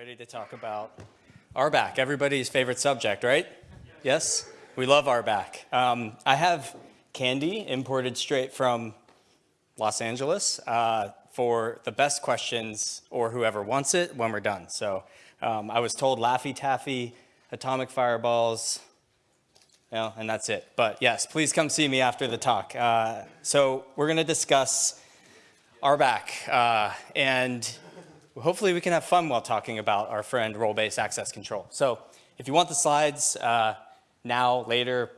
ready to talk about RBAC, everybody's favorite subject, right? Yes? We love RBAC. Um, I have candy imported straight from Los Angeles uh, for the best questions or whoever wants it when we're done. So um, I was told Laffy Taffy, Atomic Fireballs, you know, and that's it. But yes, please come see me after the talk. Uh, so we're going to discuss RBAC uh, and hopefully we can have fun while talking about our friend role-based access control. So if you want the slides uh, now, later,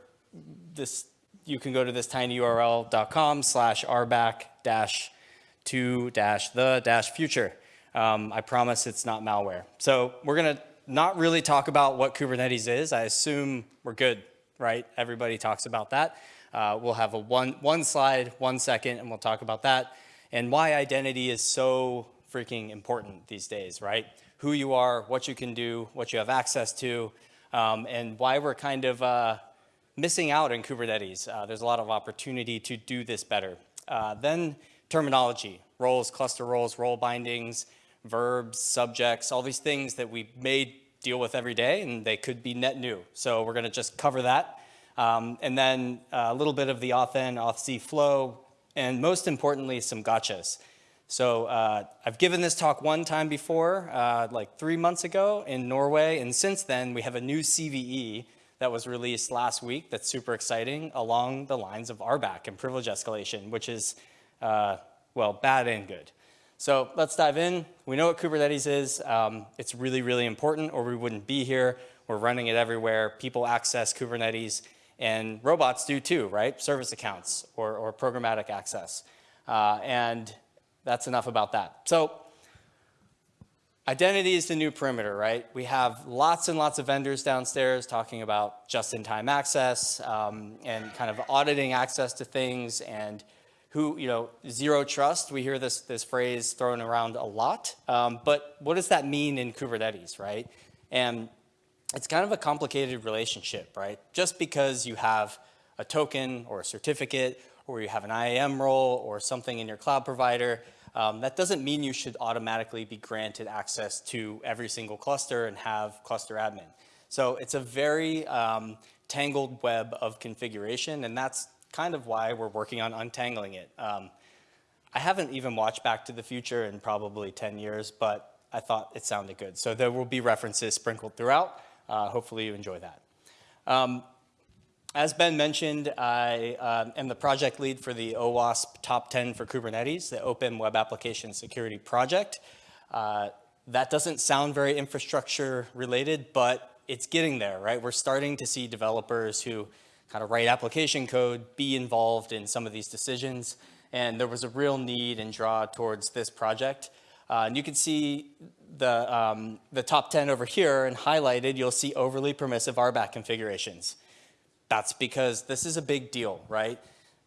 this you can go to this tinyurl.com slash rbac dash to dash the dash future. Um, I promise it's not malware. So we're going to not really talk about what Kubernetes is. I assume we're good, right? Everybody talks about that. Uh, we'll have a one, one slide, one second, and we'll talk about that and why identity is so freaking important these days, right? Who you are, what you can do, what you have access to, um, and why we're kind of uh, missing out in Kubernetes. Uh, there's a lot of opportunity to do this better. Uh, then terminology, roles, cluster roles, role bindings, verbs, subjects, all these things that we may deal with every day and they could be net new. So we're gonna just cover that. Um, and then a little bit of the authn, auth-z flow, and most importantly, some gotchas. So uh, I've given this talk one time before, uh, like three months ago in Norway, and since then we have a new CVE that was released last week that's super exciting along the lines of RBAC and privilege escalation, which is, uh, well, bad and good. So let's dive in. We know what Kubernetes is. Um, it's really, really important or we wouldn't be here. We're running it everywhere. People access Kubernetes and robots do too, right? Service accounts or, or programmatic access. Uh, and that's enough about that. So identity is the new perimeter, right? We have lots and lots of vendors downstairs talking about just-in-time access um, and kind of auditing access to things and who, you know, zero trust. We hear this, this phrase thrown around a lot, um, but what does that mean in Kubernetes, right? And it's kind of a complicated relationship, right? Just because you have a token or a certificate or you have an IAM role or something in your cloud provider, um, that doesn't mean you should automatically be granted access to every single cluster and have cluster admin. So it's a very um, tangled web of configuration, and that's kind of why we're working on untangling it. Um, I haven't even watched Back to the Future in probably 10 years, but I thought it sounded good. So there will be references sprinkled throughout. Uh, hopefully you enjoy that. Um, as Ben mentioned, I uh, am the project lead for the OWASP Top 10 for Kubernetes, the Open Web Application Security Project. Uh, that doesn't sound very infrastructure related, but it's getting there, right? We're starting to see developers who kind of write application code be involved in some of these decisions. And there was a real need and draw towards this project. Uh, and you can see the, um, the top 10 over here and highlighted, you'll see overly permissive RBAC configurations. That's because this is a big deal, right?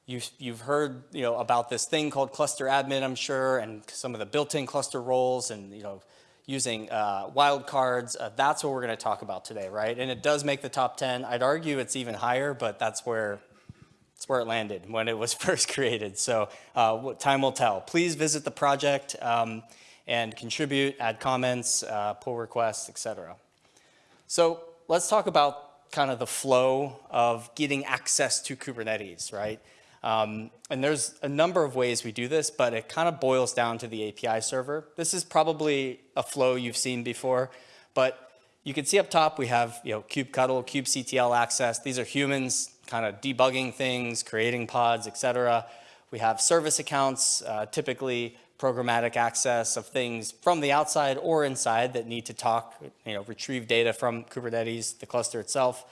You've, you've heard you know, about this thing called cluster admin, I'm sure, and some of the built-in cluster roles and you know, using uh, wildcards. Uh, that's what we're going to talk about today, right? And it does make the top 10. I'd argue it's even higher, but that's where, that's where it landed when it was first created. So uh, time will tell. Please visit the project um, and contribute, add comments, uh, pull requests, etc. So let's talk about kind of the flow of getting access to Kubernetes, right? Um, and there's a number of ways we do this, but it kind of boils down to the API server. This is probably a flow you've seen before, but you can see up top we have you know kubectl, kubectl access. These are humans kind of debugging things, creating pods, etc. We have service accounts, uh, typically programmatic access of things from the outside or inside that need to talk, you know, retrieve data from Kubernetes, the cluster itself.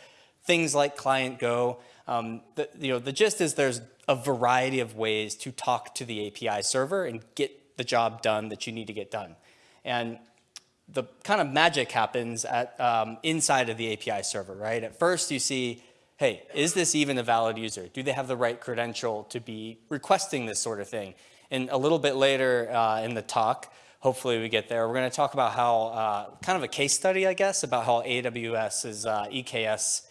Things like client Go. Um, the, you know, the gist is there's a variety of ways to talk to the API server and get the job done that you need to get done. And the kind of magic happens at um, inside of the API server, right? At first you see, hey, is this even a valid user? Do they have the right credential to be requesting this sort of thing? And a little bit later uh, in the talk, hopefully we get there, we're going to talk about how, uh, kind of a case study, I guess, about how AWS's uh, EKS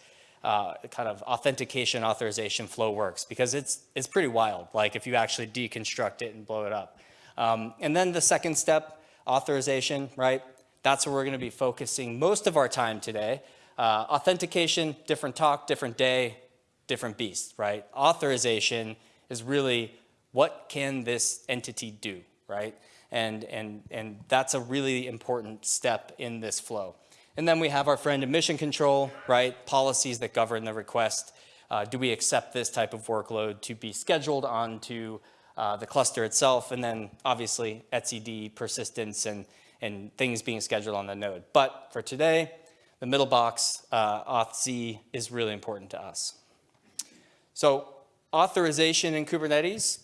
uh, kind of authentication authorization flow works because it's, it's pretty wild, like if you actually deconstruct it and blow it up. Um, and then the second step, authorization, right? That's where we're going to be focusing most of our time today. Uh, authentication, different talk, different day, different beast, right? Authorization is really what can this entity do, right? And, and, and that's a really important step in this flow. And then we have our friend admission control, right? Policies that govern the request. Uh, do we accept this type of workload to be scheduled onto uh, the cluster itself? And then obviously etcd, persistence, and, and things being scheduled on the node. But for today, the middle box, uh, auth-z, is really important to us. So authorization in Kubernetes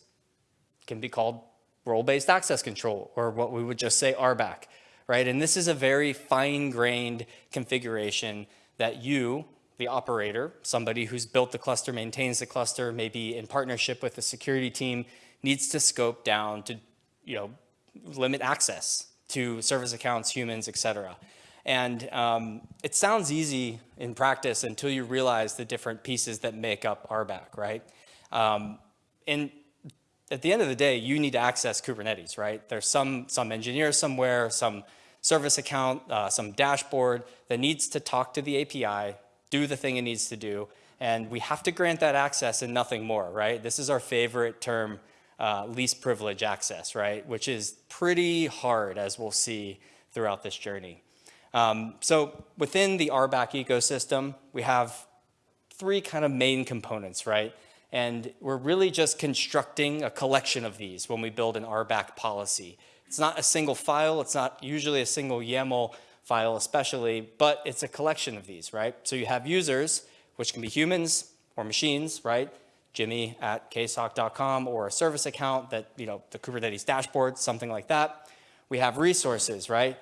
can be called role-based access control, or what we would just say RBAC, right? And this is a very fine-grained configuration that you, the operator, somebody who's built the cluster, maintains the cluster, maybe in partnership with the security team, needs to scope down to, you know, limit access to service accounts, humans, et cetera. And um, it sounds easy in practice until you realize the different pieces that make up RBAC, right? Um, and at the end of the day, you need to access Kubernetes, right? There's some, some engineer somewhere, some service account, uh, some dashboard that needs to talk to the API, do the thing it needs to do, and we have to grant that access and nothing more, right? This is our favorite term, uh, least privilege access, right? Which is pretty hard, as we'll see throughout this journey. Um, so within the RBAC ecosystem, we have three kind of main components, right? And we're really just constructing a collection of these when we build an RBAC policy. It's not a single file. It's not usually a single YAML file especially, but it's a collection of these, right? So you have users, which can be humans or machines, right? Jimmy at ksoc.com or a service account that, you know, the Kubernetes dashboard, something like that. We have resources, right?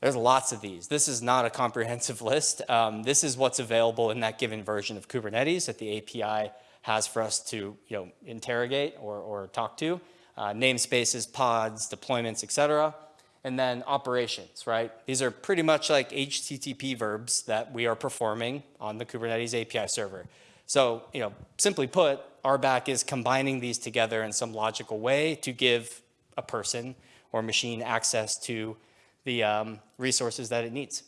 There's lots of these. This is not a comprehensive list. Um, this is what's available in that given version of Kubernetes at the API has for us to you know, interrogate or, or talk to. Uh, namespaces, pods, deployments, etc. And then operations, right? These are pretty much like HTTP verbs that we are performing on the Kubernetes API server. So, you know, simply put, RBAC is combining these together in some logical way to give a person or machine access to the um, resources that it needs.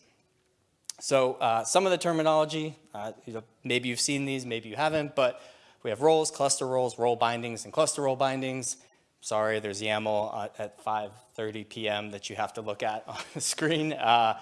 So uh, some of the terminology, uh, you know, maybe you've seen these, maybe you haven't, but we have roles, cluster roles, role bindings, and cluster role bindings. Sorry, there's YAML at 5.30 p.m. that you have to look at on the screen. Uh,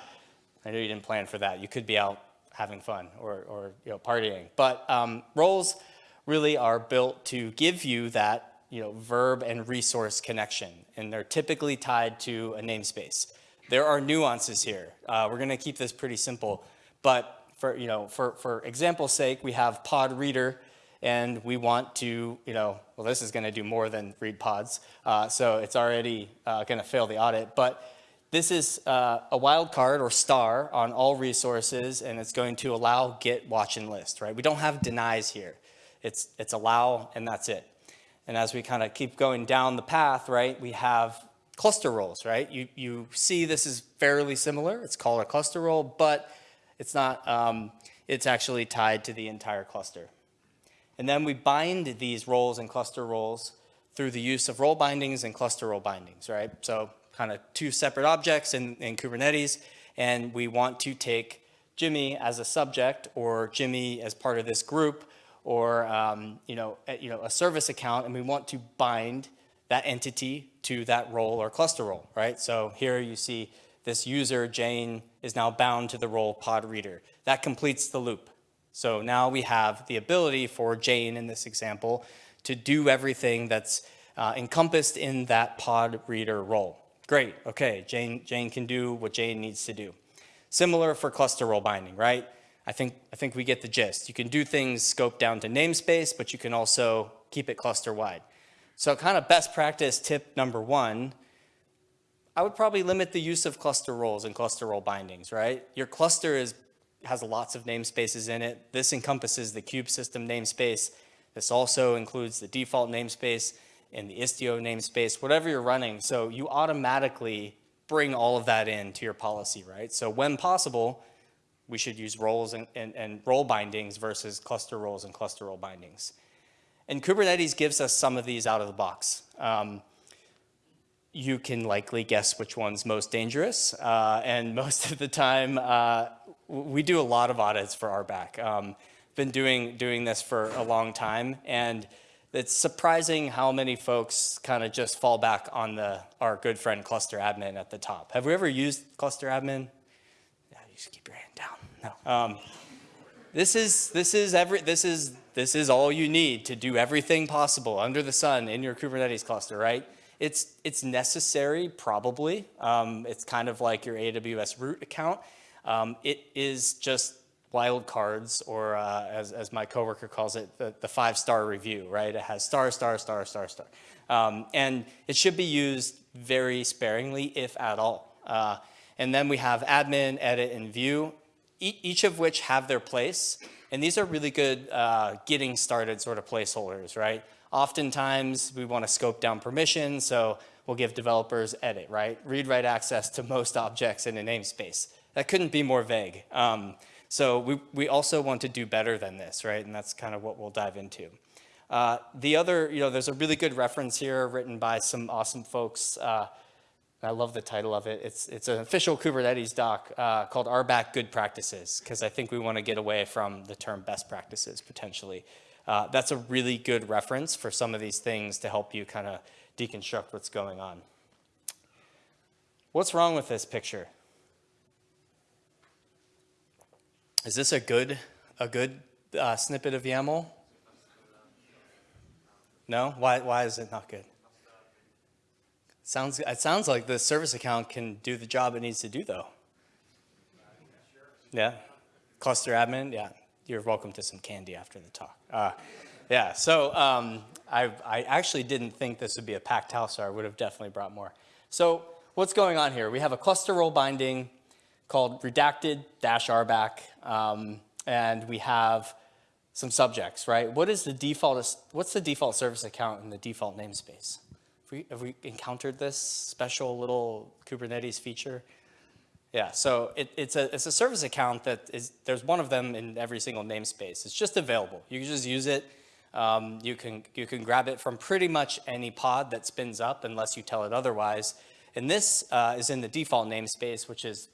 I know you didn't plan for that. You could be out having fun or, or you know, partying. But um, roles really are built to give you that you know, verb and resource connection, and they're typically tied to a namespace. There are nuances here. Uh, we're going to keep this pretty simple, but for, you know, for, for example's sake, we have pod reader and we want to, you know, well, this is going to do more than read pods, uh, so it's already uh, going to fail the audit. But this is uh, a wildcard or star on all resources, and it's going to allow get, watch, and list, right? We don't have denies here. It's, it's allow, and that's it. And as we kind of keep going down the path, right, we have cluster roles, right? You, you see this is fairly similar. It's called a cluster role, but it's not, um, it's actually tied to the entire cluster. And then we bind these roles and cluster roles through the use of role bindings and cluster role bindings, right? So kind of two separate objects in, in Kubernetes, and we want to take Jimmy as a subject or Jimmy as part of this group or um, you, know, a, you know, a service account, and we want to bind that entity to that role or cluster role, right? So here you see this user, Jane, is now bound to the role pod reader. That completes the loop. So now we have the ability for Jane in this example to do everything that's uh, encompassed in that pod reader role. Great, okay, Jane, Jane can do what Jane needs to do. Similar for cluster role binding, right? I think, I think we get the gist. You can do things scoped down to namespace, but you can also keep it cluster wide. So kind of best practice tip number one, I would probably limit the use of cluster roles and cluster role bindings, right? Your cluster is has lots of namespaces in it. This encompasses the kube system namespace. This also includes the default namespace and the Istio namespace, whatever you're running. So you automatically bring all of that into your policy, right? So when possible, we should use roles and, and, and role bindings versus cluster roles and cluster role bindings. And Kubernetes gives us some of these out of the box. Um, you can likely guess which one's most dangerous. Uh, and most of the time, uh, we do a lot of audits for RBAC. Um, been doing, doing this for a long time. And it's surprising how many folks kind of just fall back on the our good friend cluster admin at the top. Have we ever used cluster admin? Yeah, you just keep your hand down. No. Um, this is this is every this is this is all you need to do everything possible under the sun in your Kubernetes cluster, right? It's it's necessary probably. Um, it's kind of like your AWS root account. Um, it is just wildcards, or uh, as, as my coworker calls it, the, the five-star review, right? It has star, star, star, star, star. Um, and it should be used very sparingly, if at all. Uh, and then we have admin, edit, and view, e each of which have their place. And these are really good uh, getting started sort of placeholders, right? Oftentimes, we want to scope down permissions, so we'll give developers edit, right? Read-write access to most objects in a namespace. That couldn't be more vague. Um, so we, we also want to do better than this, right? And that's kind of what we'll dive into. Uh, the other, you know, there's a really good reference here written by some awesome folks. Uh, I love the title of it. It's, it's an official Kubernetes doc uh, called RBAC Good Practices, because I think we want to get away from the term best practices potentially. Uh, that's a really good reference for some of these things to help you kind of deconstruct what's going on. What's wrong with this picture? Is this a good, a good uh, snippet of YAML? No? Why, why is it not good? Sounds, it sounds like the service account can do the job it needs to do though. Yeah? Cluster admin? Yeah. You're welcome to some candy after the talk. Uh, yeah, so um, I, I actually didn't think this would be a packed house, or I would have definitely brought more. So what's going on here? We have a cluster role binding called redacted dash RBAC, um, and we have some subjects, right? What is the default, what's the default service account in the default namespace? Have we, have we encountered this special little Kubernetes feature? Yeah, so it, it's, a, it's a service account that is, there's one of them in every single namespace. It's just available. You can just use it. Um, you, can, you can grab it from pretty much any pod that spins up unless you tell it otherwise. And this uh, is in the default namespace, which is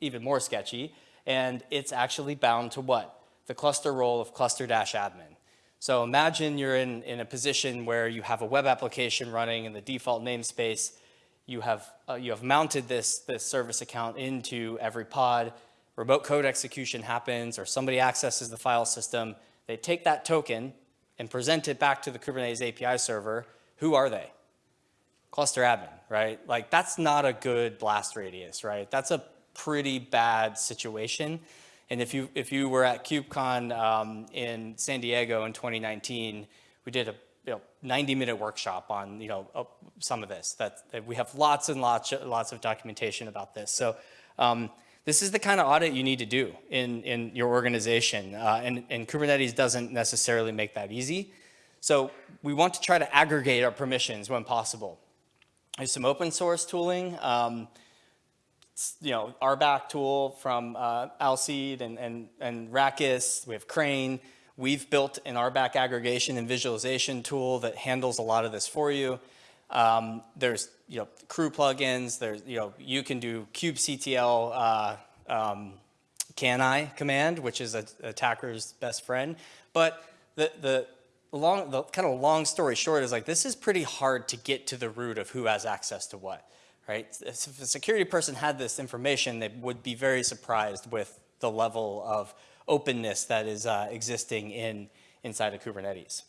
even more sketchy, and it's actually bound to what? The cluster role of cluster-admin. So imagine you're in, in a position where you have a web application running in the default namespace, you have, uh, you have mounted this, this service account into every pod, remote code execution happens, or somebody accesses the file system, they take that token and present it back to the Kubernetes API server. Who are they? Cluster admin, right? Like that's not a good blast radius, right? That's a pretty bad situation. And if you, if you were at KubeCon um, in San Diego in 2019, we did a you know, 90 minute workshop on you know, uh, some of this. That, that, we have lots and lots, lots of documentation about this. So um, this is the kind of audit you need to do in, in your organization. Uh, and, and Kubernetes doesn't necessarily make that easy. So we want to try to aggregate our permissions when possible. There's some open source tooling. Um, you know, RBAC tool from uh, and, and, and rakkess. We have Crane. We've built an RBAC aggregation and visualization tool that handles a lot of this for you. Um, there's, you know, krew plugins. There's, you know, you can do kubectl uh, um, can-i command, which is an attacker's best friend. But the, the, long, the kind of long story short is like, this is pretty hard to get to the root of who has access to what right? If a security person had this information, they would be very surprised with the level of openness that is uh, existing in inside of Kubernetes.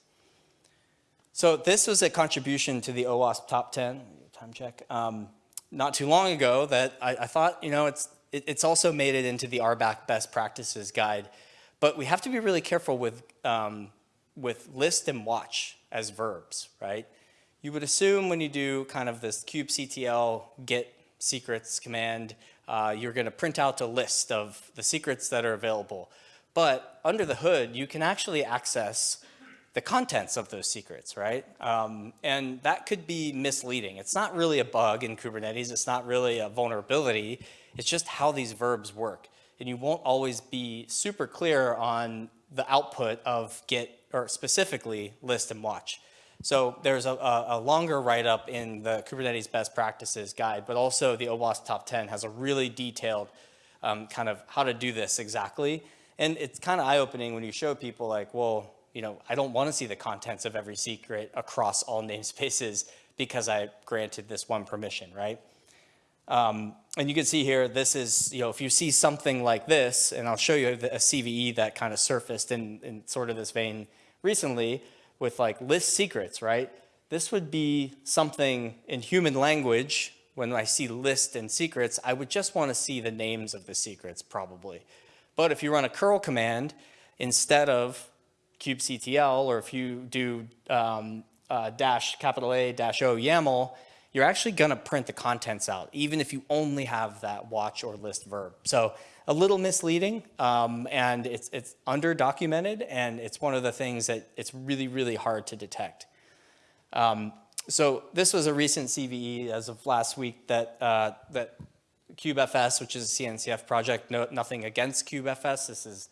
So this was a contribution to the OWASP top 10, time check, um, not too long ago that I, I thought, you know, it's, it, it's also made it into the RBAC best practices guide. But we have to be really careful with, um, with list and watch as verbs, right? You would assume when you do kind of this kubectl get secrets command, uh, you're going to print out a list of the secrets that are available. But under the hood, you can actually access the contents of those secrets, right? Um, and that could be misleading. It's not really a bug in Kubernetes. It's not really a vulnerability. It's just how these verbs work. And you won't always be super clear on the output of get, or specifically list and watch. So there's a, a, longer write-up in the Kubernetes best practices guide, but also the OWASP top 10 has a really detailed um, kind of how to do this exactly. And it's kind of eye-opening when you show people like, well, you know, I don't want to see the contents of every secret across all namespaces because I granted this one permission, right? Um, and you can see here, this is, you know, if you see something like this, and I'll show you a CVE that kind of surfaced in, in sort of this vein recently with like list secrets, right? This would be something in human language, when I see list and secrets, I would just want to see the names of the secrets probably. But if you run a curl command, instead of kubectl, or if you do um, uh, dash capital A dash O YAML, you're actually going to print the contents out, even if you only have that watch or list verb. So a little misleading, um, and it's, it's under documented, and it's one of the things that it's really, really hard to detect. Um, so this was a recent CVE as of last week that, uh, that CubeFS, which is a CNCF project, no, nothing against CubeFS. This is,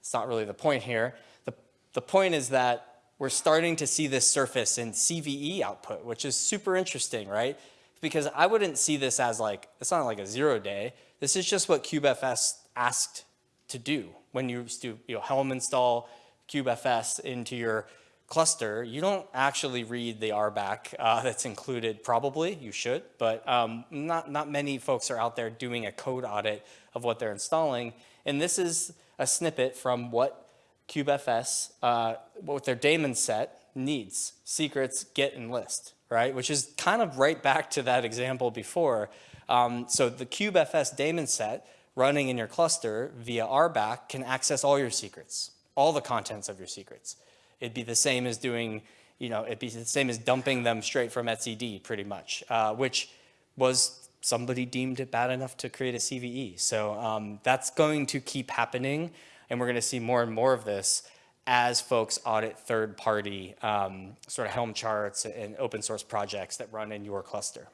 it's not really the point here. The, the point is that we're starting to see this surface in CVE output, which is super interesting, right? Because I wouldn't see this as like, it's not like a zero day. This is just what CubeFS asked to do. When you do you know, Helm install CubeFS into your cluster, you don't actually read the RBAC uh, that's included probably, you should, but um, not, not many folks are out there doing a code audit of what they're installing. And this is a snippet from what CubeFS, uh, with their daemon set, needs secrets, get, and list, right? Which is kind of right back to that example before. Um, so the CubeFS daemon set running in your cluster via RBAC can access all your secrets, all the contents of your secrets. It'd be the same as doing, you know, it'd be the same as dumping them straight from etcd pretty much, uh, which was somebody deemed it bad enough to create a CVE. So um, that's going to keep happening. And we're going to see more and more of this as folks audit third-party um, sort of Helm charts and open source projects that run in your cluster.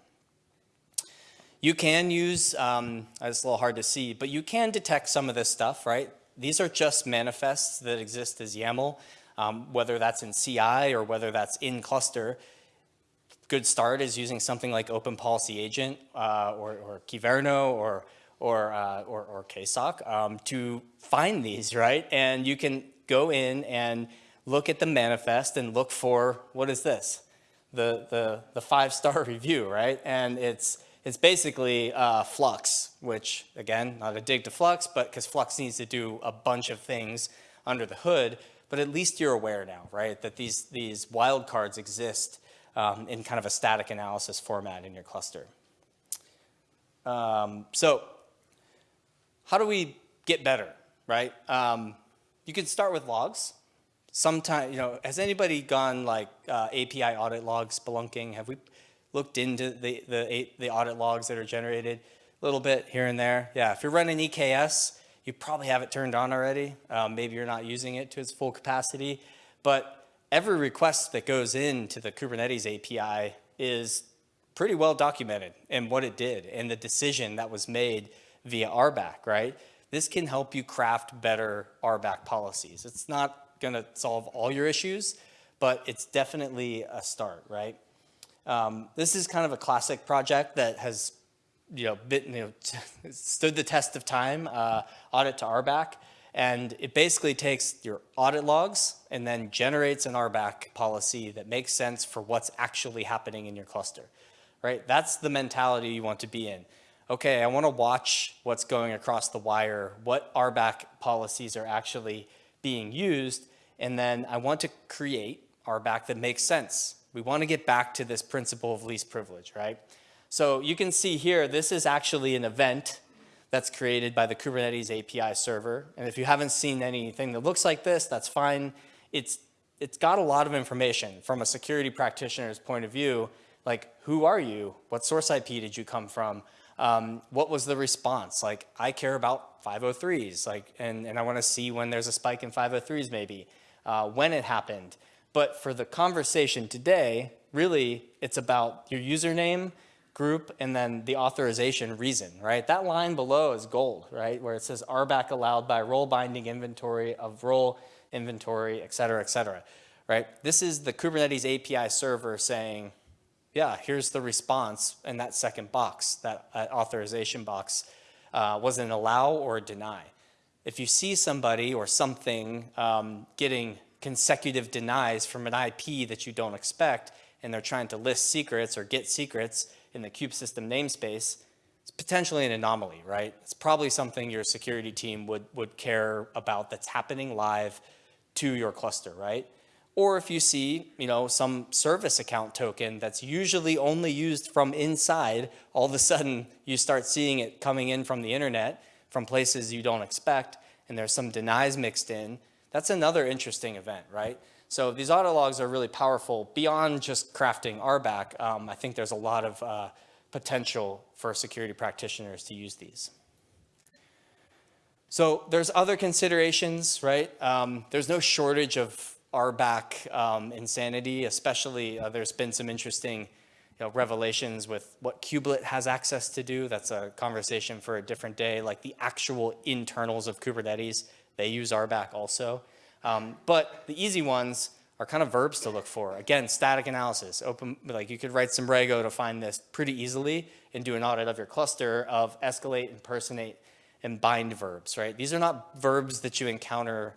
You can use, um, it's a little hard to see, but you can detect some of this stuff, right? These are just manifests that exist as YAML, um, whether that's in CI or whether that's in cluster. Good start is using something like Open Policy Agent uh, or, or Kyverno or or, uh, or, or KSOC um, to find these, right? And you can go in and look at the manifest and look for, what is this? The, the, the five-star review, right? And it's, it's basically uh, Flux, which, again, not a dig to Flux, but because Flux needs to do a bunch of things under the hood, but at least you're aware now, right, that these, these wildcards exist um, in kind of a static analysis format in your cluster. Um, so how do we get better, right? Um, you can start with logs. Sometimes, you know, has anybody gone like uh, API audit logs, spelunking? Have we looked into the, the, the audit logs that are generated a little bit here and there? Yeah, if you're running EKS, you probably have it turned on already. Um, maybe you're not using it to its full capacity, but every request that goes into the Kubernetes API is pretty well documented and what it did and the decision that was made via RBAC, right? This can help you craft better RBAC policies. It's not going to solve all your issues, but it's definitely a start, right? Um, this is kind of a classic project that has, you know, you know stood the test of time, uh, audit to RBAC. And it basically takes your audit logs and then generates an RBAC policy that makes sense for what's actually happening in your cluster, right? That's the mentality you want to be in okay, I want to watch what's going across the wire, what RBAC policies are actually being used, and then I want to create RBAC that makes sense. We want to get back to this principle of least privilege, right? So you can see here, this is actually an event that's created by the Kubernetes API server. And if you haven't seen anything that looks like this, that's fine. It's, it's got a lot of information from a security practitioner's point of view, like who are you? What source IP did you come from? Um, what was the response? Like, I care about 503s, like, and, and I want to see when there's a spike in 503s maybe, uh, when it happened. But for the conversation today, really, it's about your username, group, and then the authorization reason, right? That line below is gold, right? Where it says RBAC allowed by role binding inventory of role inventory, et cetera, et cetera, right? This is the Kubernetes API server saying, yeah, here's the response in that second box, that, that authorization box. Uh, was an allow or deny? If you see somebody or something um, getting consecutive denies from an IP that you don't expect, and they're trying to list secrets or get secrets in the kube-system namespace, it's potentially an anomaly, right? It's probably something your security team would, would care about that's happening live to your cluster, right? Or if you see, you know, some service account token that's usually only used from inside, all of a sudden you start seeing it coming in from the internet, from places you don't expect, and there's some denies mixed in. That's another interesting event, right? So these audit logs are really powerful beyond just crafting RBAC. Um, I think there's a lot of uh, potential for security practitioners to use these. So there's other considerations, right? Um, there's no shortage of RBAC um, insanity, especially uh, there's been some interesting you know, revelations with what kubelet has access to do. That's a conversation for a different day, like the actual internals of Kubernetes. They use RBAC also. Um, but the easy ones are kind of verbs to look for. Again, static analysis. Open, like you could write some Rego to find this pretty easily and do an audit of your cluster of escalate, impersonate, and bind verbs, right? These are not verbs that you encounter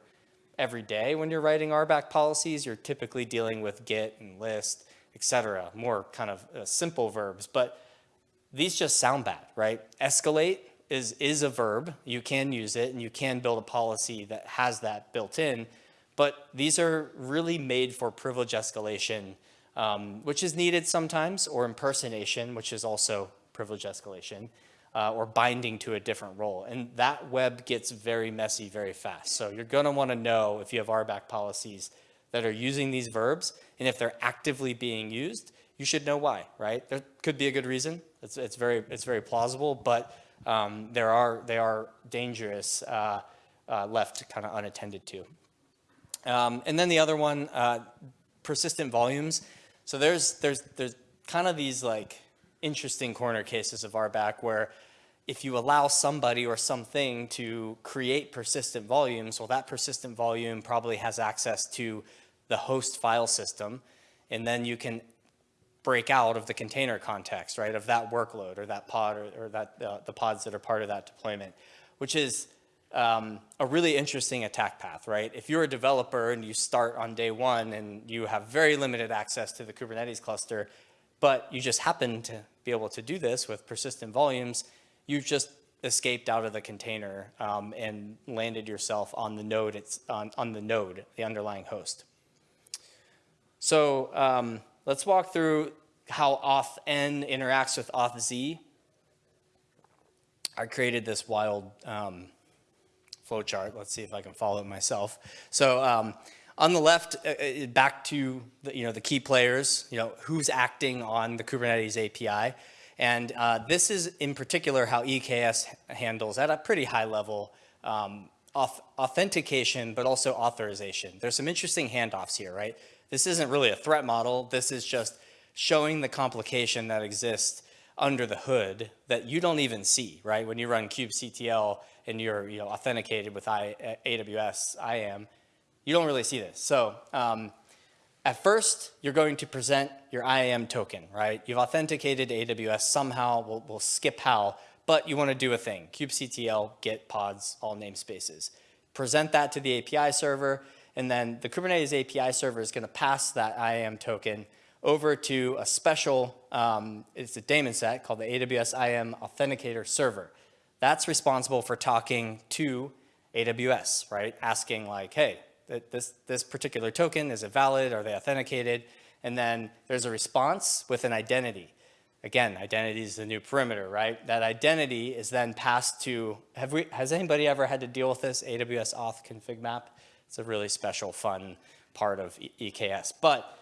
every day when you're writing RBAC policies. You're typically dealing with get and list, etc. More kind of uh, simple verbs, but these just sound bad, right? Escalate is, is a verb. You can use it and you can build a policy that has that built in, but these are really made for privilege escalation, um, which is needed sometimes, or impersonation, which is also privilege escalation uh, or binding to a different role. And that web gets very messy very fast. So you're gonna wanna know if you have RBAC policies that are using these verbs, and if they're actively being used, you should know why, right? There could be a good reason. It's, it's, very, it's very plausible, but um, there are, they are dangerous uh, uh, left kind of unattended to. Um, and then the other one, uh, persistent volumes. So there's, there's, there's kind of these like interesting corner cases of RBAC where if you allow somebody or something to create persistent volumes, well, that persistent volume probably has access to the host file system, and then you can break out of the container context, right, of that workload or that pod or, or that uh, the pods that are part of that deployment, which is um, a really interesting attack path, right? If you're a developer and you start on day one and you have very limited access to the Kubernetes cluster, but you just happen to be able to do this with persistent volumes, you've just escaped out of the container um, and landed yourself on the node, it's on, on the node, the underlying host. So um, let's walk through how authn interacts with authz. I created this wild um, flowchart. Let's see if I can follow it myself. So um, on the left, uh, uh, back to the, you know, the key players, you know, who's acting on the Kubernetes API. And uh, this is in particular how EKS handles at a pretty high level um, authentication, but also authorization. There's some interesting handoffs here, right? This isn't really a threat model. This is just showing the complication that exists under the hood that you don't even see, right? When you run kubectl and you're you know, authenticated with I, AWS IAM, you don't really see this. So um, at first, you're going to present your IAM token, right? You've authenticated AWS somehow, we'll, we'll skip how, but you want to do a thing, kubectl, get pods, all namespaces. Present that to the API server, and then the Kubernetes API server is going to pass that IAM token over to a special, um, it's a daemon set called the AWS IAM Authenticator Server. That's responsible for talking to AWS, right? Asking like, hey, this, this particular token, is it valid? Are they authenticated? And then there's a response with an identity. Again, identity is the new perimeter, right? That identity is then passed to, have we, has anybody ever had to deal with this AWS auth config map? It's a really special, fun part of EKS. But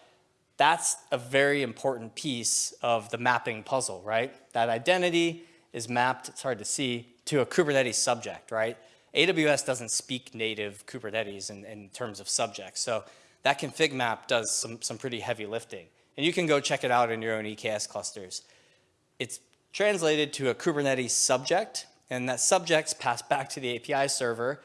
that's a very important piece of the mapping puzzle, right? That identity is mapped, it's hard to see, to a Kubernetes subject, right? AWS doesn't speak native Kubernetes in, in terms of subjects. So that config map does some, some pretty heavy lifting. And you can go check it out in your own EKS clusters. It's translated to a Kubernetes subject, and that subject's passed back to the API server,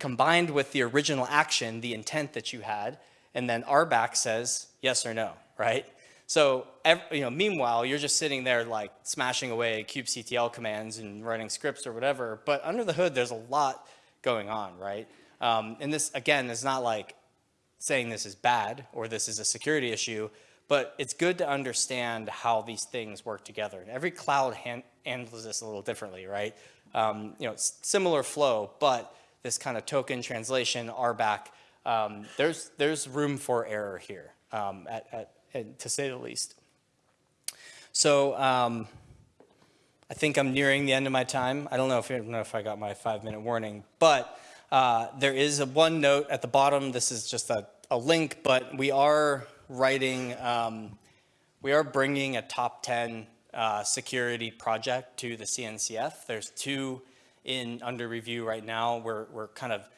combined with the original action, the intent that you had, and then RBAC says yes or no, right? So, you know, meanwhile, you're just sitting there like smashing away kubectl commands and running scripts or whatever. But under the hood, there's a lot going on, right? Um, and this, again, is not like saying this is bad or this is a security issue, but it's good to understand how these things work together. And every cloud han- handles this a little differently, right? Um, you know, similar flow, but this kind of token translation, RBAC, um, there's, there's room for error here, um, at, at, to say the least. So um, I think I'm nearing the end of my time. I don't know if, I don't know if I got my five minute warning, but uh, there is a one note at the bottom. This is just a, a link, but we are writing, um, we are bringing a top 10 uh, security project to the CNCF. There's two in under review right now. We're, we're kind of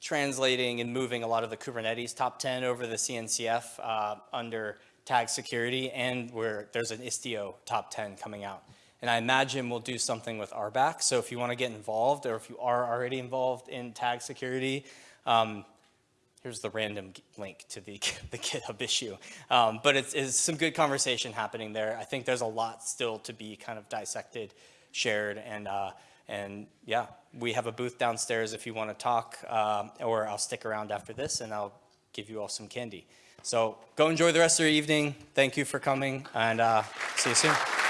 translating and moving a lot of the Kubernetes top 10 over the CNCF uh, under tag security, and where there's an Istio top 10 coming out. And I imagine we'll do something with RBAC. So if you want to get involved, or if you are already involved in tag security, um, here's the random link to the, the GitHub issue. Um, but it's, it's some good conversation happening there. I think there's a lot still to be kind of dissected, shared, and uh, and yeah, we have a booth downstairs if you want to talk, um, or I'll stick around after this and I'll give you all some candy. So go enjoy the rest of your evening. Thank you for coming, and uh, see you soon.